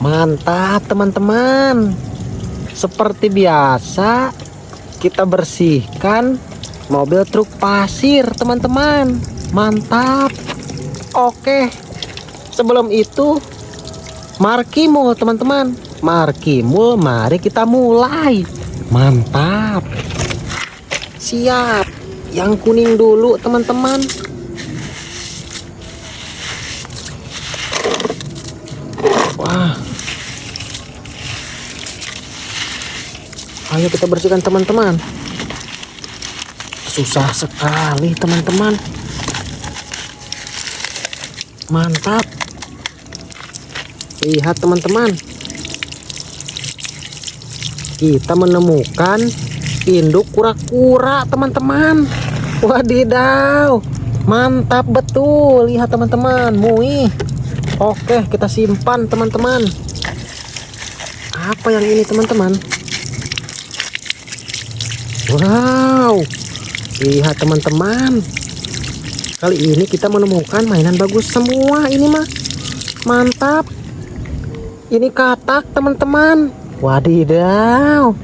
Mantap teman-teman. Seperti biasa Kita bersihkan Mobil truk pasir teman-teman. Mantap. Oke Sebelum itu Markimul teman-teman. Markimul mari kita mulai. Mantap. Siap. Yang kuning dulu teman-teman Ayo kita bersihkan teman-teman. Susah sekali teman-teman. Mantap. Lihat teman-teman. Kita menemukan Induk kura-kura teman-teman. Wadidaw. Mantap betul. Lihat teman-teman. Mui. Oke kita simpan teman-teman. Apa yang ini teman-teman Wow. Lihat teman-teman. Kali ini kita menemukan mainan bagus semua. Ini mah Mantap. Ini katak teman-teman. Wadidaw.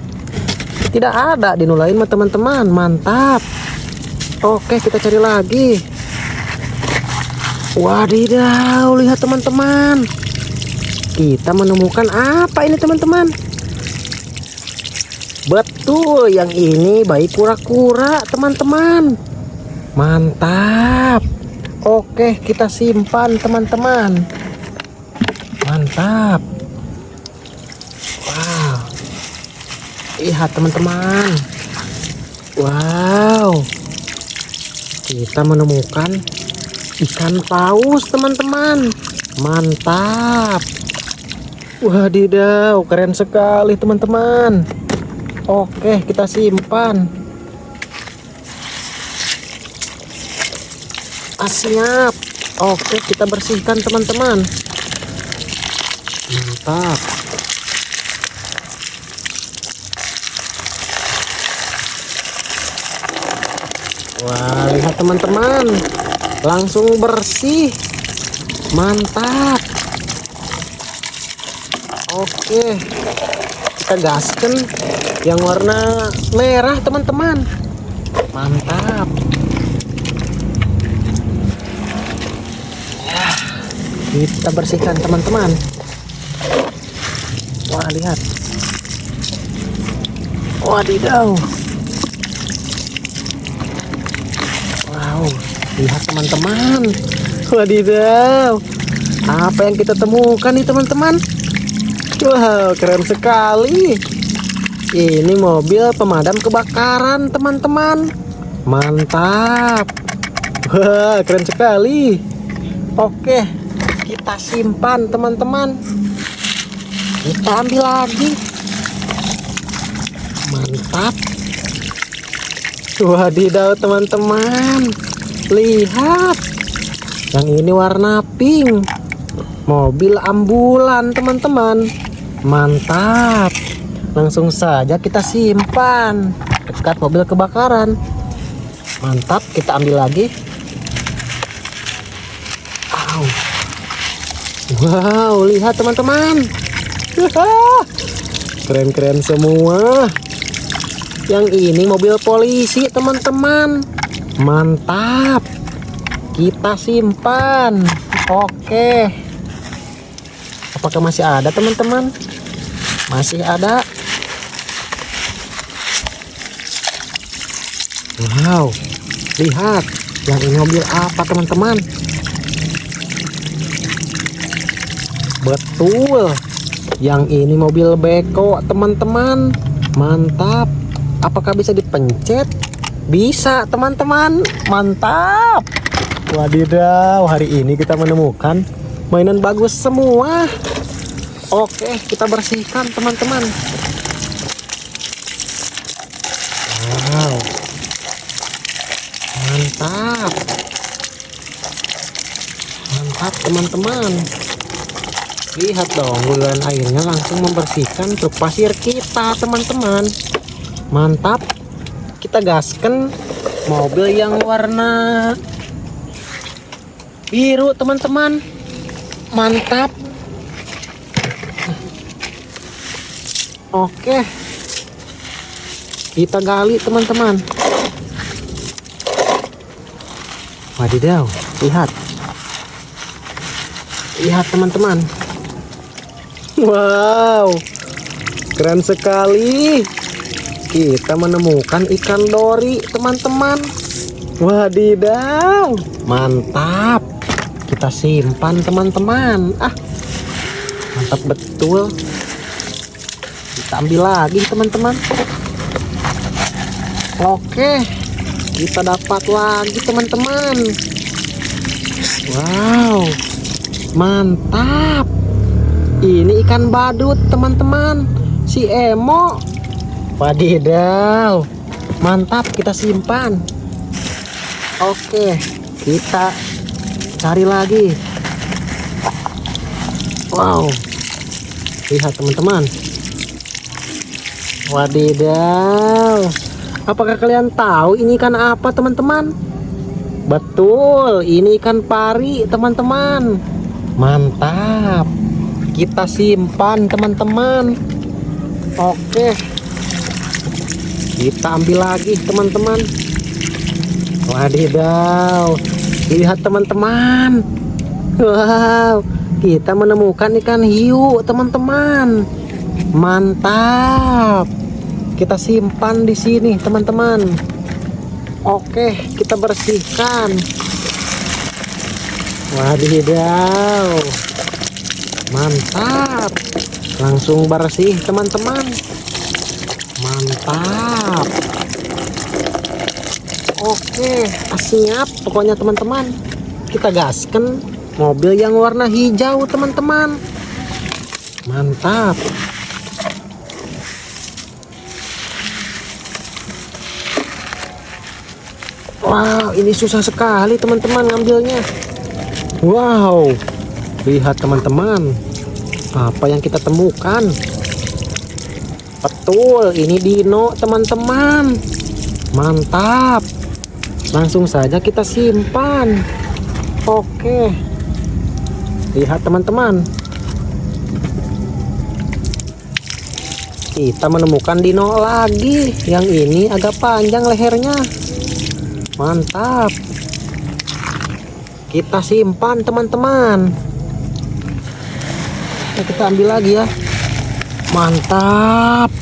Tidak ada di nulain mah teman-teman. Mantap. Oke kita cari lagi. Wadidaw Lihat teman-teman. Kita menemukan apa ini teman-teman Betul, yang ini bayi kura-kura, teman-teman. Mantap. Oke, kita simpan, teman-teman. Mantap. Wow. Lihat, teman-teman. Wow. Kita menemukan ikan paus, teman-teman. Mantap. Wadidaw, keren sekali, teman-teman. Oke, kita simpan. Ah, siap. Oke, kita bersihkan teman-teman. Mantap. Wah, lihat teman-teman. Langsung bersih. Mantap. Oke. Kita gaskan yang warna merah teman-teman. Mantap. Ya, kita bersihkan teman-teman. Wah lihat. Wadidaw. Wow lihat teman-teman. Wadidaw. Apa yang kita temukan nih teman-teman? Wow keren sekali ini mobil pemadam kebakaran teman-teman. Mantap. Wah keren sekali. Oke kita simpan teman-teman. Kita ambil lagi. Mantap. Wadidaw teman-teman. Lihat. Yang ini warna pink. Mobil ambulan teman-teman. Mantap langsung saja kita simpan. Dekat mobil kebakaran. Mantap kita ambil lagi. Wow wow lihat teman-teman. Keren-keren semua. Yang ini mobil polisi teman-teman. Mantap. Kita simpan. Oke. Apakah masih ada teman-teman? Masih ada Wow, lihat yang ini mobil apa teman-teman? Betul, yang ini mobil beko teman-teman. Mantap. Apakah bisa dipencet? Bisa teman-teman. Mantap. Wadidaw, hari ini kita menemukan mainan bagus semua. Oke, kita bersihkan teman-teman. Wow mantap. Mantap teman-teman. Lihat dong guluran airnya langsung membersihkan truk pasir kita teman-teman. Mantap. Kita gaskan mobil yang warna biru teman-teman. Mantap. Oke. Kita gali teman-teman. Wadidaw, lihat. Lihat teman-teman. Wow. Keren sekali. Kita menemukan ikan dori, teman-teman. Wadidaw. Mantap. Kita simpan, teman-teman. Ah. Mantap betul. Kita ambil lagi, teman-teman. Oke. Kita dapat lagi, teman-teman. Wow. Mantap. Ini ikan badut, teman-teman. Si Emo. Wadidaw. Mantap, kita simpan. Oke, kita cari lagi. Wow. Lihat, teman-teman. Wadidaw. Apakah kalian tahu ini ikan apa, teman-teman? Betul, ini ikan pari, teman-teman. Mantap. Kita simpan, teman-teman. Oke. Kita ambil lagi, teman-teman. Wadidaw. Lihat, teman-teman. Wow, kita menemukan ikan hiu, teman-teman. Mantap. Kita simpan di sini, teman-teman. Oke, kita bersihkan. Wadidaw. Mantap. Langsung bersih, teman-teman. Mantap. Oke, siap pokoknya teman-teman. Kita gaskan mobil yang warna hijau, teman-teman. Mantap. Wow, ini susah sekali teman-teman ngambilnya. Wow, lihat teman-teman, apa yang kita temukan. Betul, ini dino teman-teman. Mantap. Langsung saja kita simpan. Oke. Lihat teman-teman. Kita menemukan dino lagi. Yang ini agak panjang lehernya mantap. Kita simpan teman-teman. Kita ambil lagi ya. Mantap.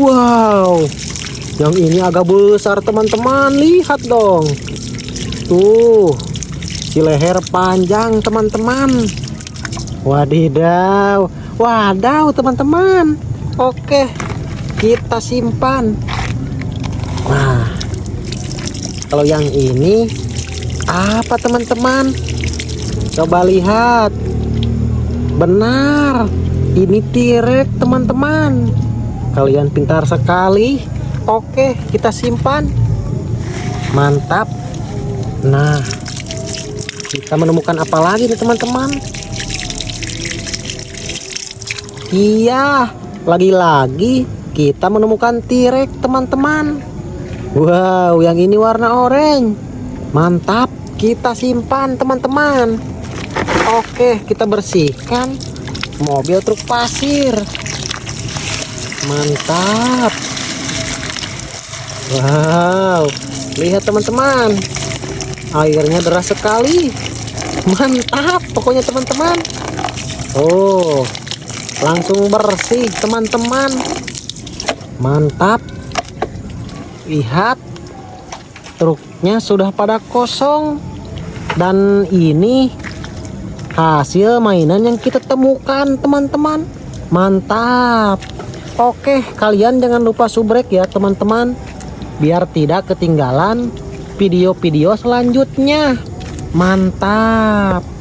Wow. Yang ini agak besar teman-teman. Lihat dong. Tuh. Si leher panjang teman-teman. Wadidaw. Wadaw teman-teman. Oke. Kita simpan. Nah kalau yang ini apa teman-teman? Coba lihat. Benar ini tirek teman-teman. Kalian pintar sekali. Oke kita simpan. Mantap. Nah kita menemukan apa lagi nih teman-teman? Iya lagi-lagi kita menemukan tirek teman-teman Wow, yang ini warna oranye. Mantap, kita simpan teman-teman. Oke, kita bersihkan mobil truk pasir. Mantap. Wow, lihat teman-teman. Airnya deras sekali. Mantap, pokoknya teman-teman. Oh, langsung bersih teman-teman. Mantap lihat truknya sudah pada kosong. Dan ini hasil mainan yang kita temukan teman-teman. Mantap. Oke kalian jangan lupa subrek ya teman-teman. Biar tidak ketinggalan video-video selanjutnya. Mantap